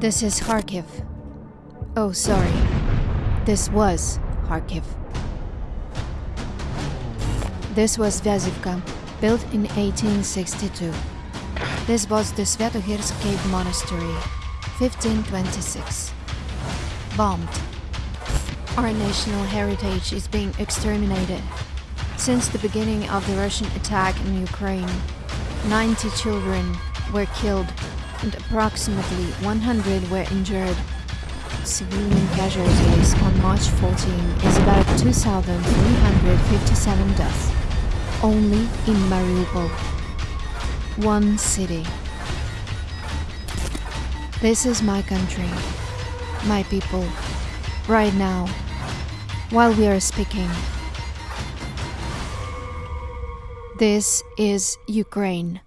This is Kharkiv. Oh, sorry. This was Kharkiv. This was Vyazivka, built in 1862. This was the Sviatohirsk Cave Monastery, 1526. Bombed. Our national heritage is being exterminated. Since the beginning of the Russian attack in Ukraine, 90 children were killed and approximately 100 were injured. Civilian casualties on March 14 is about 2,357 deaths, only in Mariupol, one city. This is my country, my people, right now, while we are speaking. This is Ukraine.